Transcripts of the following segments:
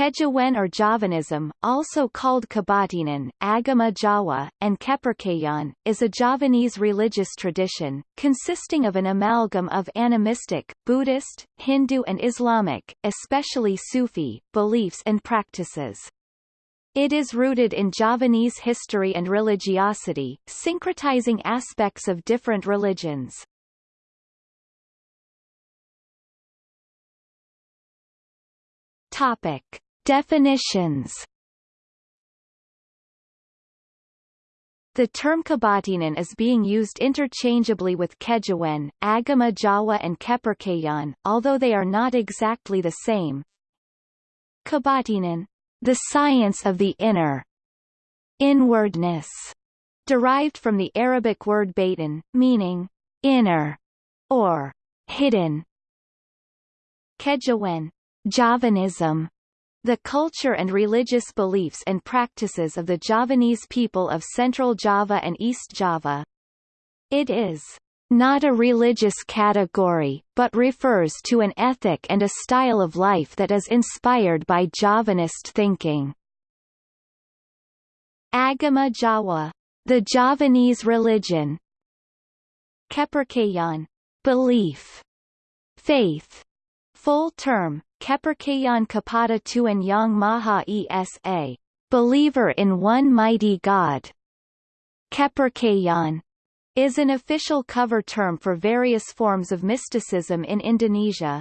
Kejawen or Javanism, also called Kebatinan, Agama Jawa, and Kepercayaan, is a Javanese religious tradition, consisting of an amalgam of animistic, Buddhist, Hindu and Islamic, especially Sufi, beliefs and practices. It is rooted in Javanese history and religiosity, syncretizing aspects of different religions. Topic. Definitions The term Kebatinan is being used interchangeably with Kejawen, Agama Jawa and Kepercayaan, although they are not exactly the same. Kebatinan, the science of the inner inwardness, derived from the Arabic word batin, meaning inner or hidden. Kejawen, Javanism, the culture and religious beliefs and practices of the Javanese people of Central Java and East Java. It is not a religious category, but refers to an ethic and a style of life that is inspired by Javanist thinking. Agama Jawa, the Javanese religion. Kepercayaan, belief, faith, full term, Kepercayaan Kepada Tuhan Yang Maha Esa, believer in one mighty God. Kepercayaan is an official cover term for various forms of mysticism in Indonesia.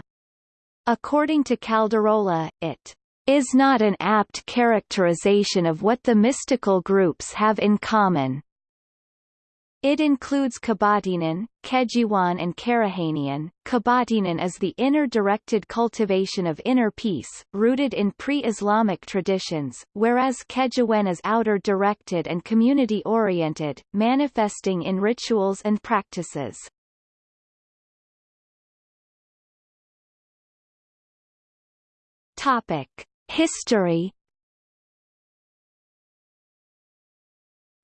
According to Caldarola, it is not an apt characterization of what the mystical groups have in common. It includes Kebatinan, Kejiwaan and Kerohanian. Kebatinan is the inner directed cultivation of inner peace, rooted in pre-Islamic traditions, whereas Kejawen is outer directed and community-oriented, manifesting in rituals and practices. Topic. History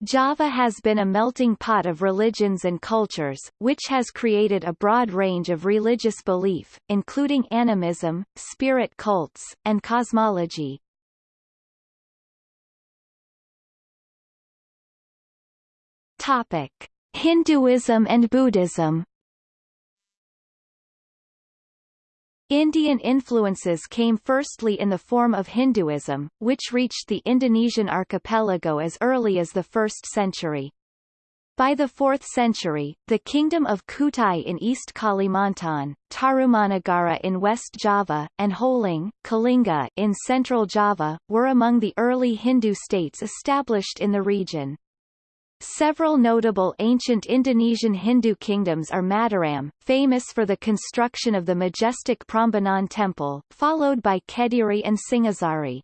Java has been a melting pot of religions and cultures, which has created a broad range of religious belief, including animism, spirit cults, and cosmology. Topic: Hinduism and Buddhism Indian influences came firstly in the form of Hinduism, which reached the Indonesian archipelago as early as the 1st century. By the 4th century, the Kingdom of Kutai in East Kalimantan, Tarumanagara in West Java, and Holing, Kalinga in Central Java, were among the early Hindu states established in the region. Several notable ancient Indonesian Hindu kingdoms are Mataram, famous for the construction of the majestic Prambanan temple, followed by Kediri and Singhasari.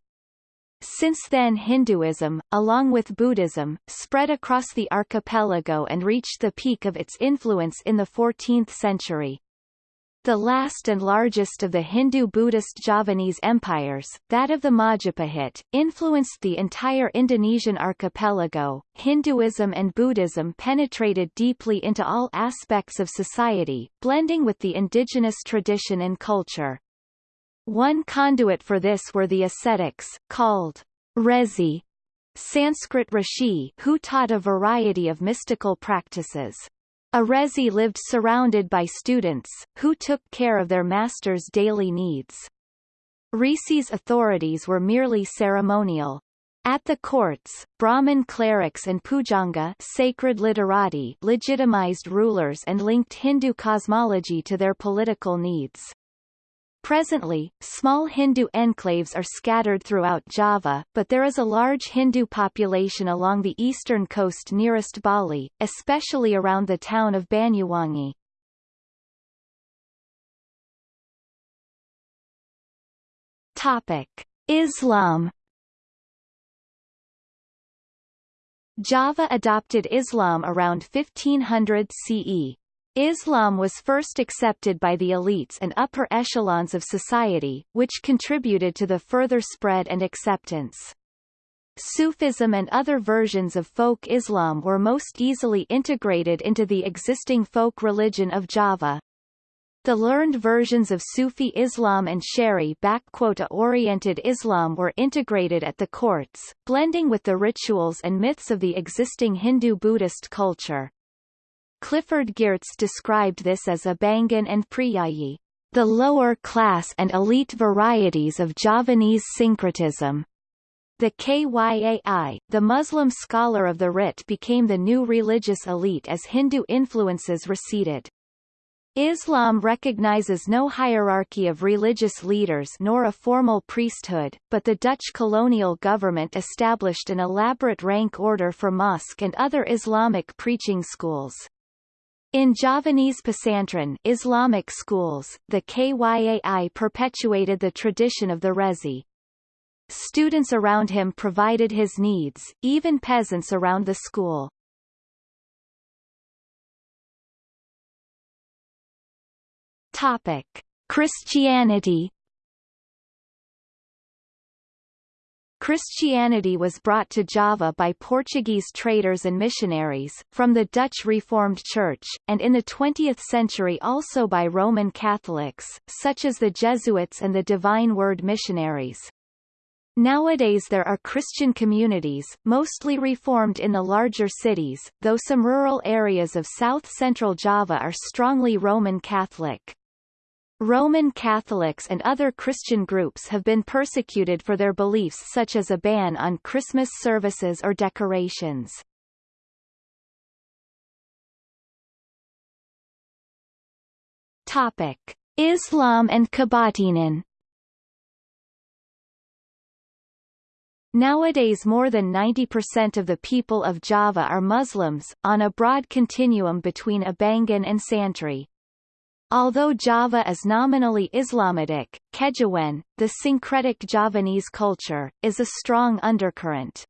Since then Hinduism, along with Buddhism, spread across the archipelago and reached the peak of its influence in the 14th century. The last and largest of the Hindu-Buddhist Javanese empires, that of the Majapahit, influenced the entire Indonesian archipelago. Hinduism and Buddhism penetrated deeply into all aspects of society, blending with the indigenous tradition and culture. One conduit for this were the ascetics, called Resi, Sanskrit Rishi, who taught a variety of mystical practices. Arezi lived surrounded by students, who took care of their master's daily needs. Resi's authorities were merely ceremonial. At the courts, Brahmin clerics and pujangga sacred literati legitimized rulers and linked Hindu cosmology to their political needs. Presently, small Hindu enclaves are scattered throughout Java, but there is a large Hindu population along the eastern coast nearest Bali, especially around the town of Banyuwangi. Topic: Islam Java adopted Islam around 1500 CE. Islam was first accepted by the elites and upper echelons of society, which contributed to the further spread and acceptance. Sufism and other versions of folk Islam were most easily integrated into the existing folk religion of Java. The learned versions of Sufi Islam and Sharia-oriented Islam were integrated at the courts, blending with the rituals and myths of the existing Hindu-Buddhist culture. Clifford Geertz described this as Abangan and Priyayi, the lower class and elite varieties of Javanese syncretism. The Kyai, the Muslim scholar of the writ became the new religious elite as Hindu influences receded. Islam recognizes no hierarchy of religious leaders nor a formal priesthood, but the Dutch colonial government established an elaborate rank order for mosque and other Islamic preaching schools. In Javanese Pesantren Islamic schools, the Kyai perpetuated the tradition of the Resi. Students around him provided his needs, even peasants around the school. Topic: Christianity. Christianity was brought to Java by Portuguese traders and missionaries, from the Dutch Reformed Church, and in the 20th century also by Roman Catholics, such as the Jesuits and the Divine Word missionaries. Nowadays there are Christian communities, mostly reformed in the larger cities, though some rural areas of south-central Java are strongly Roman Catholic. Roman Catholics and other Christian groups have been persecuted for their beliefs such as a ban on Christmas services or decorations. Topic. Islam and Kebatinan Nowadays more than 90% of the people of Java are Muslims, on a broad continuum between Abangan and Santri. Although Java is nominally Islamitic, Kejawen, the syncretic Javanese culture, is a strong undercurrent.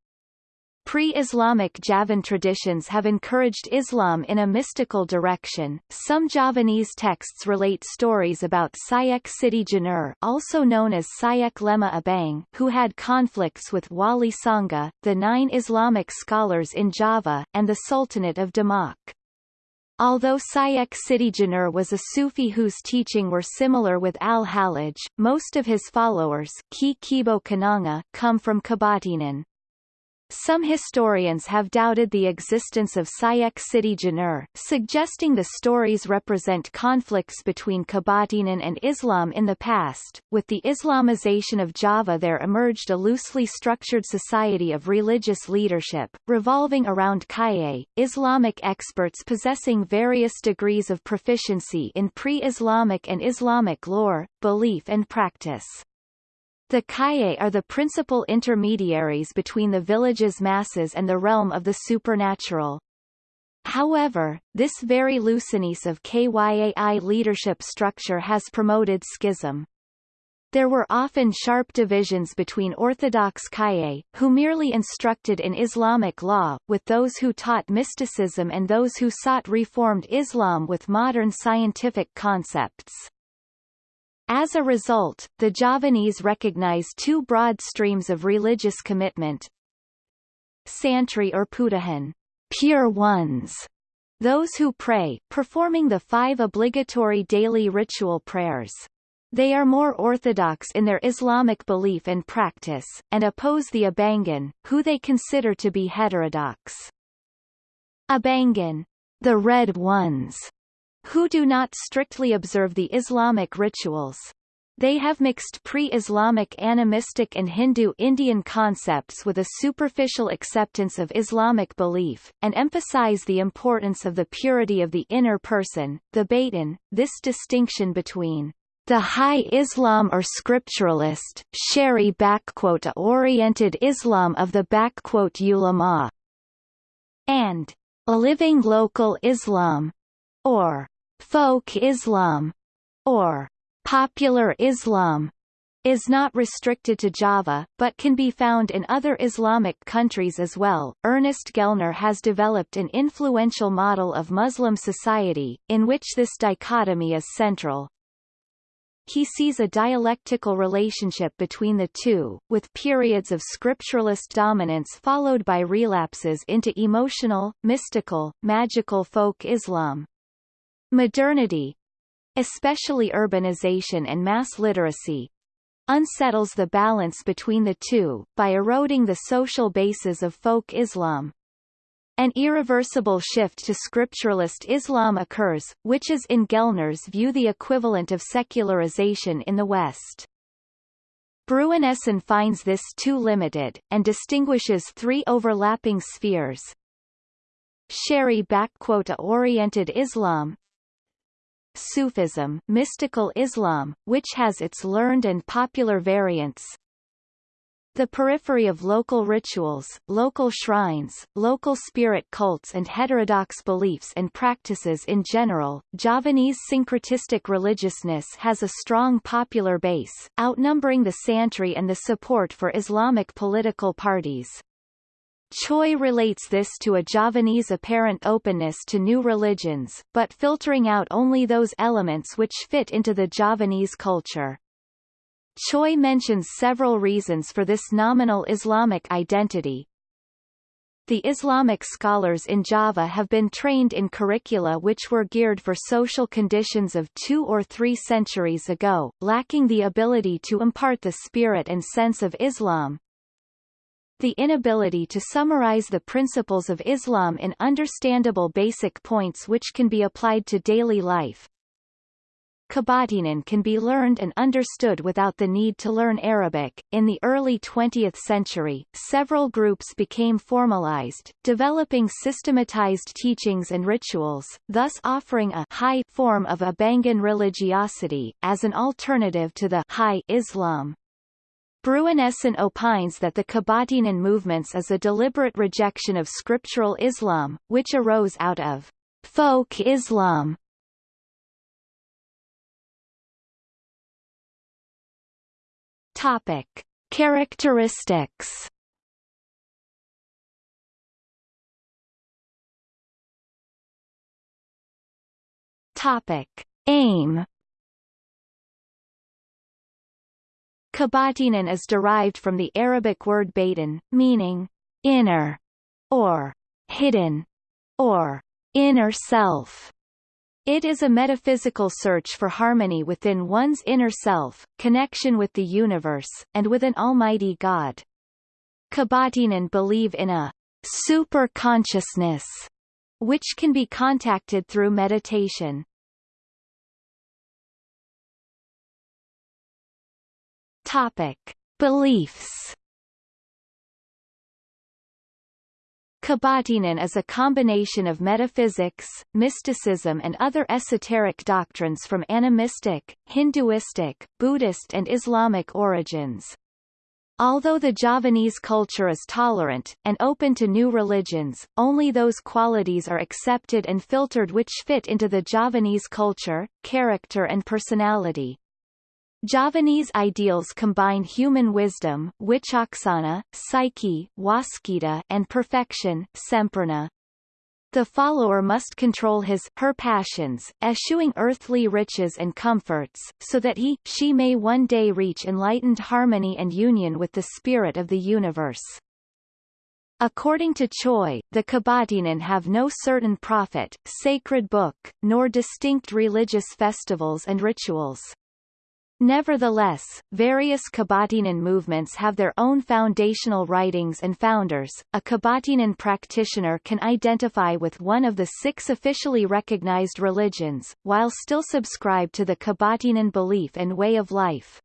Pre-Islamic Javan traditions have encouraged Islam in a mystical direction. Some Javanese texts relate stories about Syekh Siti Jenar, also known as Syekh Lemah Abang, who had conflicts with Wali Sanga, the nine Islamic scholars in Java, and the Sultanate of Demak. Although Syekh Siti Jenar was a Sufi whose teaching were similar with al-Hallaj, most of his followers Ki Kebo Kenanga come from Kebatinan. Some historians have doubted the existence of Syekh Siti Jenar, suggesting the stories represent conflicts between Kebatinan and Islam in the past. With the Islamization of Java there emerged a loosely structured society of religious leadership, revolving around Kyai, Islamic experts possessing various degrees of proficiency in pre-Islamic and Islamic lore, belief and practice. The Kyai are the principal intermediaries between the village's masses and the realm of the supernatural. However, this very looseness of KYAI leadership structure has promoted schism. There were often sharp divisions between Orthodox Kyai, who merely instructed in Islamic law, with those who taught mysticism and those who sought reformed Islam with modern scientific concepts. As a result, the Javanese recognize two broad streams of religious commitment. Santri or Putihan, pure ones, those who pray, performing the five obligatory daily ritual prayers. They are more orthodox in their Islamic belief and practice, and oppose the Abangan, who they consider to be heterodox. Abangan, the red ones, who do not strictly observe the Islamic rituals. They have mixed pre-Islamic animistic and Hindu-Indian concepts with a superficial acceptance of Islamic belief, and emphasize the importance of the purity of the inner person, the batin. This distinction between the high Islam or scripturalist, Sharia-oriented Islam of the ulama, and a living local Islam, or folk Islam, or popular Islam, is not restricted to Java, but can be found in other Islamic countries as well. Ernest Gellner has developed an influential model of Muslim society, in which this dichotomy is central. He sees a dialectical relationship between the two, with periods of scripturalist dominance followed by relapses into emotional, mystical, magical folk Islam. Modernity especially urbanization and mass literacy, unsettles the balance between the two, by eroding the social bases of folk Islam. An irreversible shift to scripturalist Islam occurs, which is in Gellner's view the equivalent of secularization in the West. Bruinessen finds this too limited, and distinguishes three overlapping spheres. Sharia-oriented Islam Sufism mystical Islam, which has its learned and popular variants the periphery of local rituals, local shrines, local spirit cults and heterodox beliefs and practices in general, Javanese syncretistic religiousness has a strong popular base, outnumbering the Santri and the support for Islamic political parties. Choy relates this to a Javanese apparent openness to new religions, but filtering out only those elements which fit into the Javanese culture. Choy mentions several reasons for this nominal Islamic identity. The Islamic scholars in Java have been trained in curricula which were geared for social conditions of two or three centuries ago, lacking the ability to impart the spirit and sense of Islam. The inability to summarize the principles of Islam in understandable basic points which can be applied to daily life, Kebatinan can be learned and understood without the need to learn Arabic. In the early 20th century, several groups became formalized, developing systematized teachings and rituals, thus offering a high form of Abangan religiosity, as an alternative to the high Islam. Bruinessen opines that the Kebatinan movements is a deliberate rejection of scriptural Islam, which arose out of folk Islam Topic: Characteristics. Topic: Aim. Kebatinan is derived from the Arabic word batin, meaning inner, or hidden, or inner self. It is a metaphysical search for harmony within one's inner self, connection with the universe, and with an almighty God. Kebatinan believe in a super-consciousness, which can be contacted through meditation. Topic. Beliefs Kebatinan is a combination of metaphysics, mysticism and other esoteric doctrines from animistic, Hinduistic, Buddhist and Islamic origins. Although the Javanese culture is tolerant, and open to new religions, only those qualities are accepted and filtered which fit into the Javanese culture, character and personality. Javanese ideals combine human wisdom wicaksana, psyche waskita, and perfection sempurna. The follower must control his, her passions, eschewing earthly riches and comforts, so that he, she may one day reach enlightened harmony and union with the spirit of the universe. According to Choy, the Kebatinan have no certain prophet, sacred book, nor distinct religious festivals and rituals. Nevertheless, various Kebatinan movements have their own foundational writings and founders. A Kebatinan practitioner can identify with one of the six officially recognized religions, while still subscribe to the Kebatinan belief and way of life.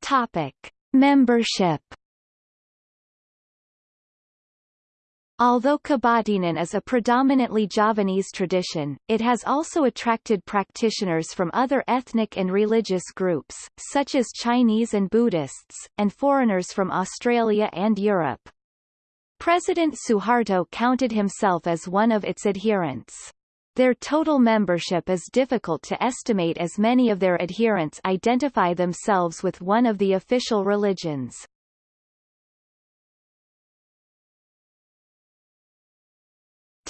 Topic: Membership Although Kebatinan is a predominantly Javanese tradition, it has also attracted practitioners from other ethnic and religious groups, such as Chinese and Buddhists, and foreigners from Australia and Europe. President Suharto counted himself as one of its adherents. Their total membership is difficult to estimate as many of their adherents identify themselves with one of the official religions.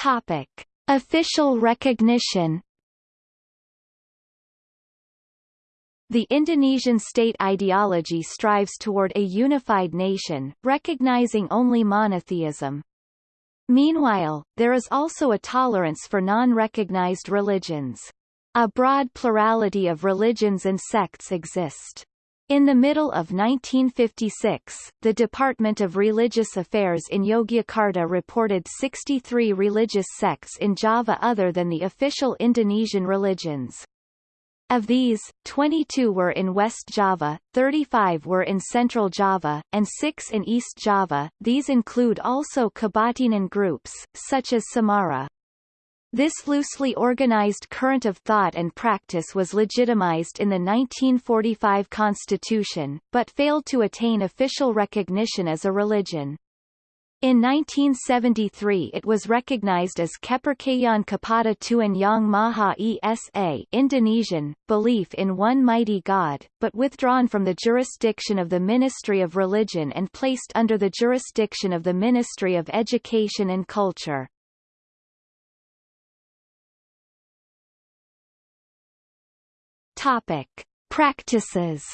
Topic: Official recognition. The Indonesian state ideology strives toward a unified nation, recognizing only monotheism. Meanwhile, there is also a tolerance for non-recognized religions. A broad plurality of religions and sects exist. In the middle of 1956, the Department of Religious Affairs in Yogyakarta reported 63 religious sects in Java other than the official Indonesian religions. Of these, 22 were in West Java, 35 were in Central Java, and 6 in East Java. These include also Kebatinan groups, such as Sumarah. This loosely organized current of thought and practice was legitimized in the 1945 constitution, but failed to attain official recognition as a religion. In 1973 it was recognized as Kepercayaan Kepada Tuhan Yang Maha Esa Indonesian, belief in one mighty God, but withdrawn from the jurisdiction of the Ministry of Religion and placed under the jurisdiction of the Ministry of Education and Culture. Topic: Practices.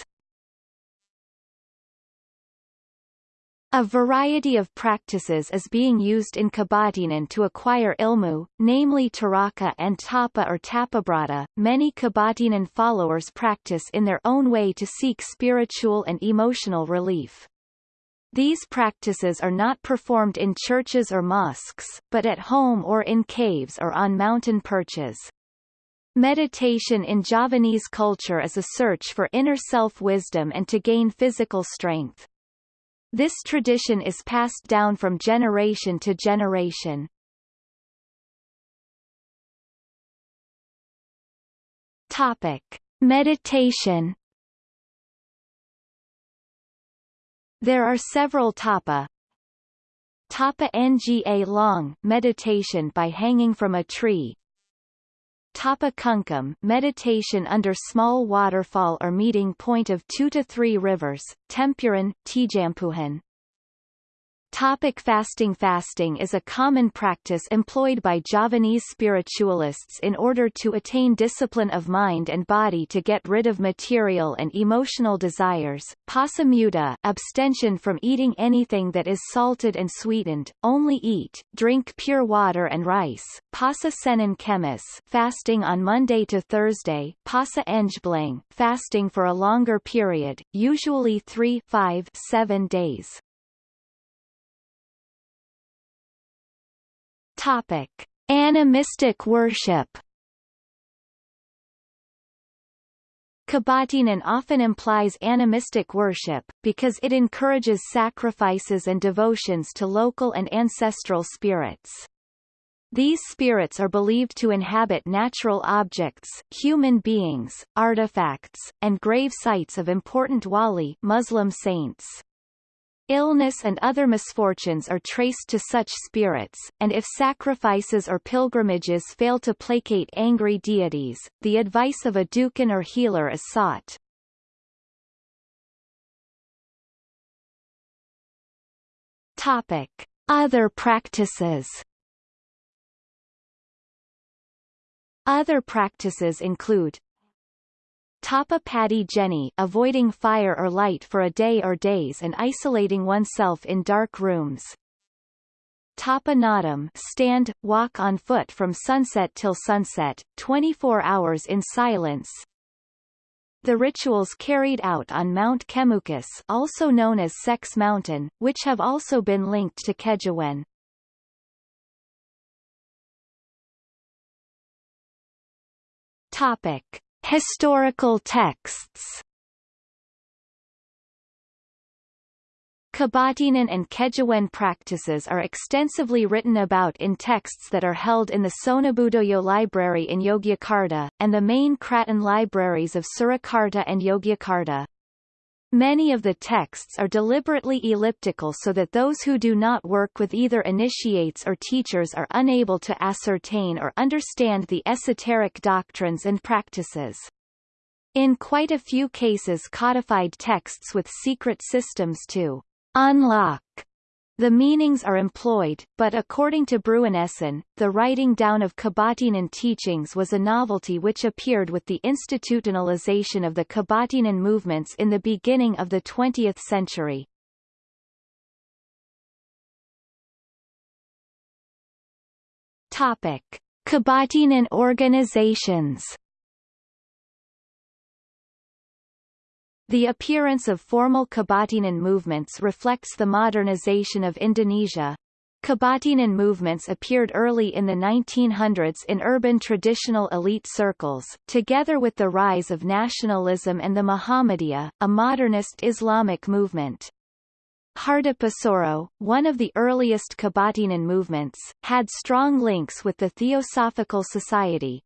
A variety of practices is being used in Kebatinan to acquire ilmu, namely taraka and tapa or tapabrata. Many Kebatinan followers practice in their own way to seek spiritual and emotional relief. These practices are not performed in churches or mosques, but at home or in caves or on mountain perches. Meditation in Javanese culture is a search for inner self-wisdom and to gain physical strength. This tradition is passed down from generation to generation. Topic: Meditation. There are several tapa. Tapa Ngalong meditation by hanging from a tree, Tapa Kungkum meditation under small waterfall or meeting point of 2 to 3 rivers, Tempuran, Tijampuhan. Topic fasting Fasting is a common practice employed by Javanese spiritualists in order to attain discipline of mind and body to get rid of material and emotional desires. Pasa muda abstention from eating anything that is salted and sweetened, only eat, drink pure water and rice. Pasa Senin Kemis fasting on Monday to Thursday. Pasa fasting for a longer period, usually 3 5 7 days. Topic: Animistic worship. Kebatinan often implies animistic worship, because it encourages sacrifices and devotions to local and ancestral spirits. These spirits are believed to inhabit natural objects, human beings, artifacts, and grave sites of important wali Muslim saints. Illness and other misfortunes are traced to such spirits, and if sacrifices or pilgrimages fail to placate angry deities, the advice of a dukun or healer is sought. Topic. Other practices Other practices include Tapa Pati Geni avoiding fire or light for a day or days and isolating oneself in dark rooms. Tapa Nadam stand, walk on foot from sunset till sunset, 24 hours in silence. The rituals carried out on Mount Kemukus also known as Sex Mountain, which have also been linked to Kejawen. Topic. Historical texts Kebatinan and Kejawen practices are extensively written about in texts that are held in the Sonobudoyo Library in Yogyakarta, and the main Kraton libraries of Surakarta and Yogyakarta. Many of the texts are deliberately elliptical so that those who do not work with either initiates or teachers are unable to ascertain or understand the esoteric doctrines and practices. In quite a few cases codified texts with secret systems to unlock the meanings are employed, but according to Bruinessen, the writing down of Kebatinan teachings was a novelty which appeared with the institutionalization of the Kebatinan movements in the beginning of the 20th century. Topic. Kebatinan organizations The appearance of formal Kebatinan movements reflects the modernization of Indonesia. Kebatinan movements appeared early in the 1900s in urban traditional elite circles, together with the rise of nationalism and the Muhammadiyah, a modernist Islamic movement. Hardapusoro, one of the earliest Kebatinan movements, had strong links with the Theosophical Society,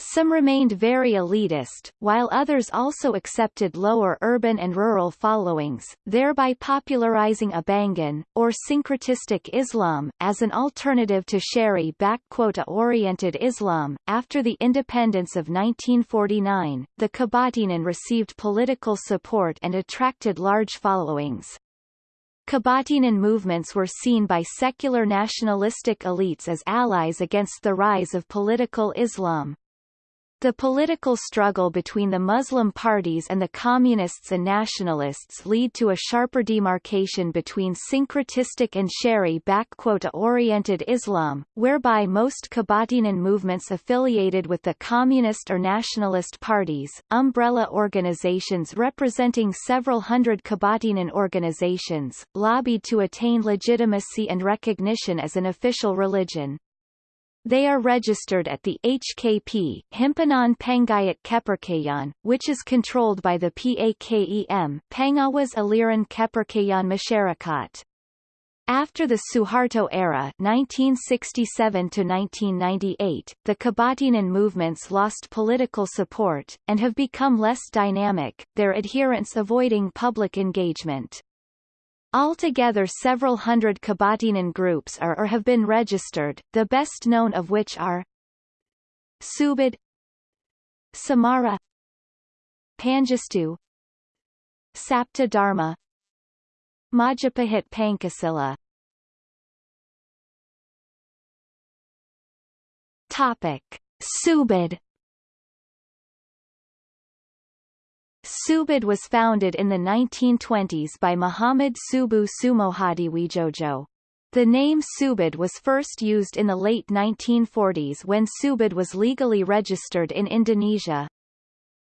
some remained very elitist, while others also accepted lower urban and rural followings, thereby popularizing Abangan, or syncretistic Islam, as an alternative to Sharia-oriented Islam. After the independence of 1949, the Kebatinan received political support and attracted large followings. Kebatinan movements were seen by secular nationalistic elites as allies against the rise of political Islam. The political struggle between the Muslim parties and the communists and nationalists lead to a sharper demarcation between syncretistic and Sharia-oriented Islam, whereby most Kebatinan movements affiliated with the communist or nationalist parties, umbrella organizations representing several hundred Kebatinan organizations, lobbied to attain legitimacy and recognition as an official religion. They are registered at the HKP Himpunan Penghayat Kepercayaan, which is controlled by the PAKEM Pengawas Aliran Kepercayaan Masyarakat. After the Suharto era 1967 to 1998, the Kebatinan movements lost political support, and have become less dynamic, their adherents avoiding public engagement. Altogether several hundred Kebatinan groups are or have been registered, the best known of which are Subud Sumarah Pangestu Sapta Dharma Majapahit Pancasila Topic. Subud Subud was founded in the 1920s by Muhammad Subuh Sumohadiwijojo. The name Subud was first used in the late 1940s when Subud was legally registered in Indonesia.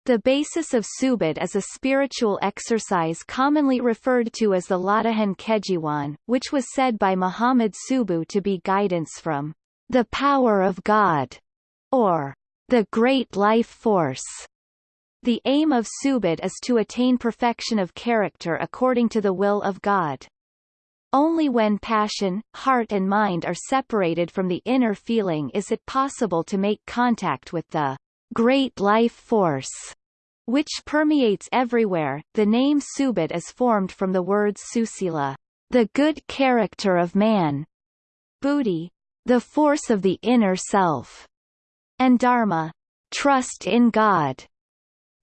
The basis of Subud is a spiritual exercise commonly referred to as the Latihan Kejiwaan, which was said by Muhammad Subuh to be guidance from the power of God, or the great life force. The aim of Subud is to attain perfection of character according to the will of God. Only when passion, heart and mind are separated from the inner feeling is it possible to make contact with the great life force, which permeates everywhere. The name Subud is formed from the words susila, the good character of man, buddhi, the force of the inner self, and dharma, trust in God.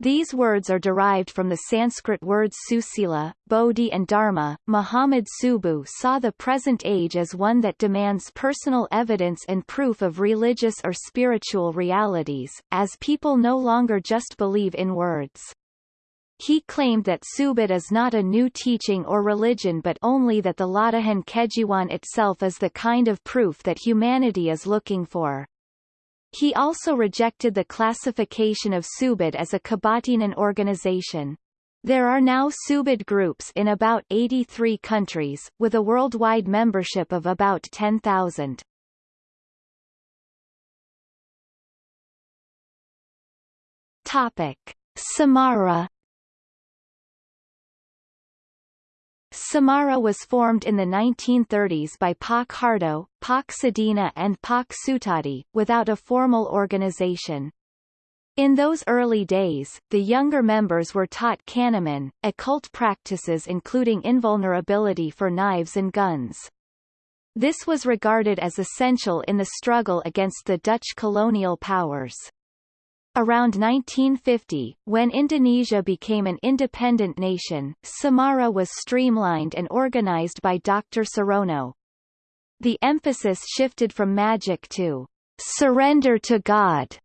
These words are derived from the Sanskrit words susila, bodhi and dharma. Muhammad Subuh saw the present age as one that demands personal evidence and proof of religious or spiritual realities, as people no longer just believe in words. He claimed that Subud is not a new teaching or religion but only that the Latihan Kejiwaan itself is the kind of proof that humanity is looking for. He also rejected the classification of Subud as a Kebatinan organization. There are now Subud groups in about 83 countries, with a worldwide membership of about 10,000. Topic. Sumarah Sumarah was formed in the 1930s by Pak Harto, Pak Sadina and Pak Sutadi, without a formal organization. In those early days, the younger members were taught Kanaman, occult practices including invulnerability for knives and guns. This was regarded as essential in the struggle against the Dutch colonial powers. Around 1950, when Indonesia became an independent nation, Sumarah was streamlined and organized by Dr. Surono. The emphasis shifted from magic to surrender to God.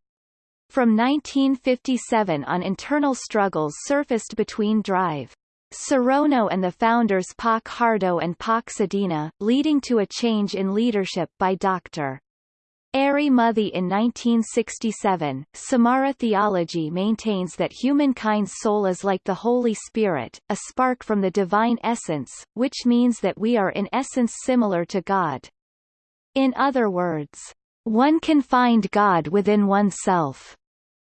From 1957 on internal struggles surfaced between Drive. Surono and the founders Pak Harto and Pak Sadina, leading to a change in leadership by Dr. Ari Muthi in 1967, Sumarah theology maintains that humankind's soul is like the Holy Spirit, a spark from the divine essence, which means that we are in essence similar to God. In other words, one can find God within oneself.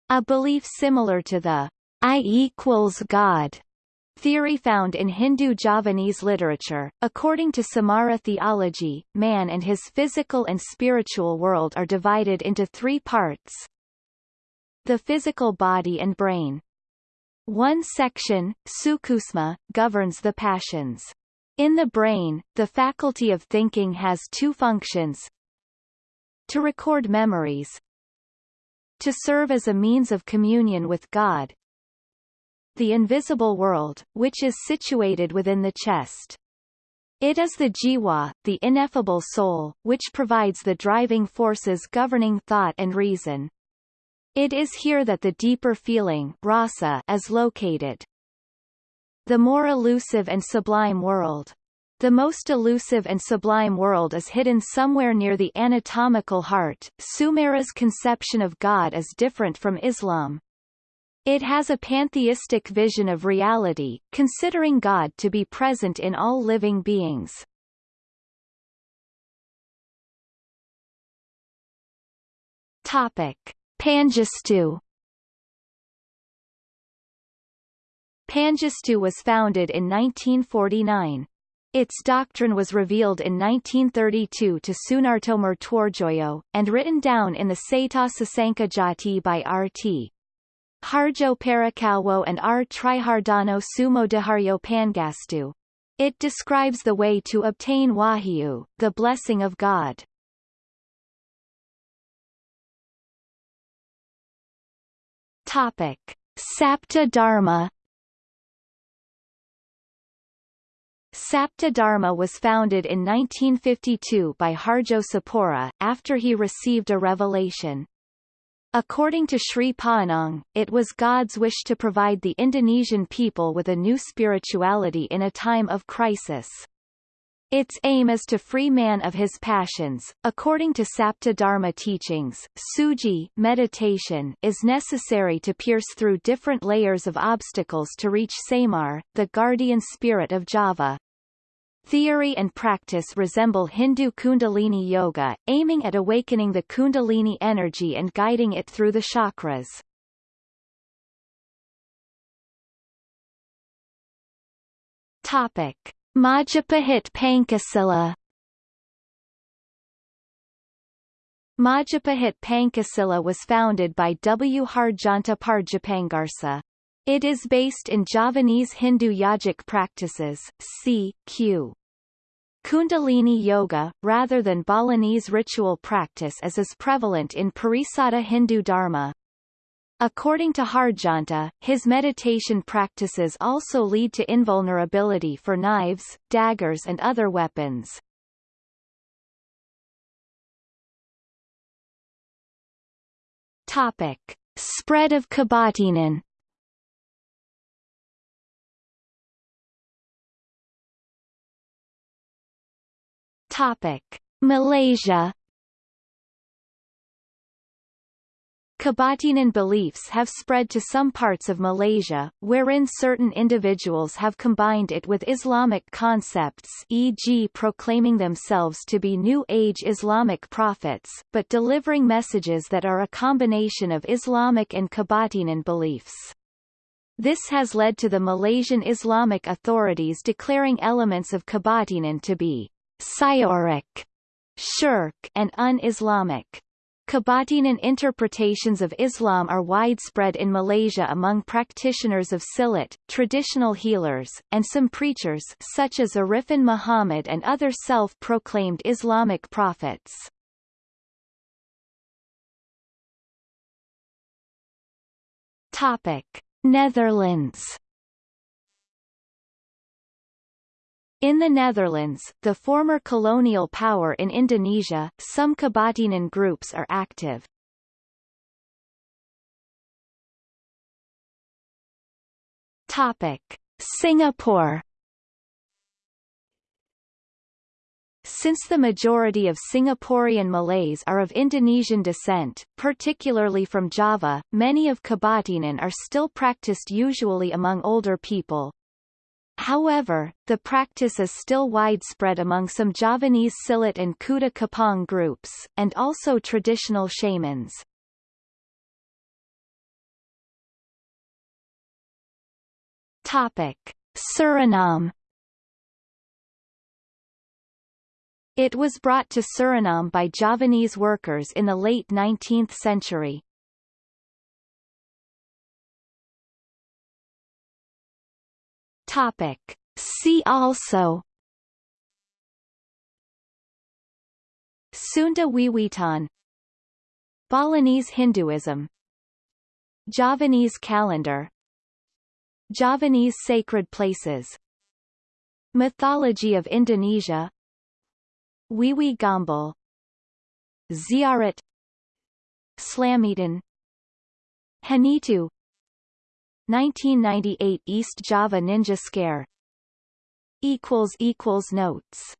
A belief similar to the I equals God Theory found in Hindu Javanese literature. According to Sumarah theology, man and his physical and spiritual world are divided into three parts. The physical body and brain. One section, sukusma, governs the passions. In the brain, the faculty of thinking has two functions. To record memories. To serve as a means of communion with God, the invisible world, which is situated within the chest. It is the jiwa, the ineffable soul, which provides the driving forces governing thought and reason. It is here that the deeper feeling rasa is located. The more elusive and sublime world. The most elusive and sublime world is hidden somewhere near the anatomical heart. Sumarah's conception of God is different from Islam. It has a pantheistic vision of reality, considering God to be present in all living beings. Topic: Pangestu Pangestu was founded in 1949. Its doctrine was revealed in 1932 to Sunarto Murtwarjoyo, and written down in the Sata Sasangka Jati by R.T. Harjo Parakawo and R. Trihardano Sumo Sumodaharyo Pangastu. It describes the way to obtain wahyu, the blessing of God. Topic. Sapta Dharma Sapta Dharma was founded in 1952 by Harjo Sapura, after he received a revelation. According to Sri Panang, it was God's wish to provide the Indonesian people with a new spirituality in a time of crisis. Its aim is to free man of his passions. According to Sapta Dharma teachings, suji meditation is necessary to pierce through different layers of obstacles to reach Semar, the guardian spirit of Java. Theory and practice resemble Hindu Kundalini Yoga, aiming at awakening the Kundalini energy and guiding it through the chakras. Topic. Majapahit Pancasila Majapahit Pancasila was founded by W. Harjanta Parjapangarsa. It is based in Javanese Hindu yogic practices, c. q. Kundalini yoga, rather than Balinese ritual practice as is prevalent in Parisada Hindu Dharma. According to Harjanta, his meditation practices also lead to invulnerability for knives, daggers and other weapons. Topic. Spread of Kebatinan Topic: Malaysia Kebatinan beliefs have spread to some parts of Malaysia, wherein certain individuals have combined it with Islamic concepts e.g. proclaiming themselves to be New Age Islamic prophets, but delivering messages that are a combination of Islamic and Kebatinan beliefs. This has led to the Malaysian Islamic authorities declaring elements of Kebatinan to be Syirik, shirk, and un-Islamic. Kebatinan interpretations of Islam are widespread in Malaysia among practitioners of Silat, traditional healers, and some preachers such as Arifin Muhammad and other self-proclaimed Islamic prophets. Topic: Netherlands In the Netherlands, the former colonial power in Indonesia, some Kebatinan groups are active. Topic: Singapore Since the majority of Singaporean Malays are of Indonesian descent, particularly from Java, many of Kebatinan are still practiced usually among older people. However, the practice is still widespread among some Javanese Silat and Kuda Kepang groups, and also traditional shamans. Topic. Suriname It was brought to Suriname by Javanese workers in the late 19th century. Topic. See also. Sunda Wiwitan. Balinese Hinduism. Javanese calendar. Javanese sacred places. Mythology of Indonesia. Wewe Gombel Ziarah. Slametan Hanitu 1998 East Java Ninja Scare. Equals equals Notes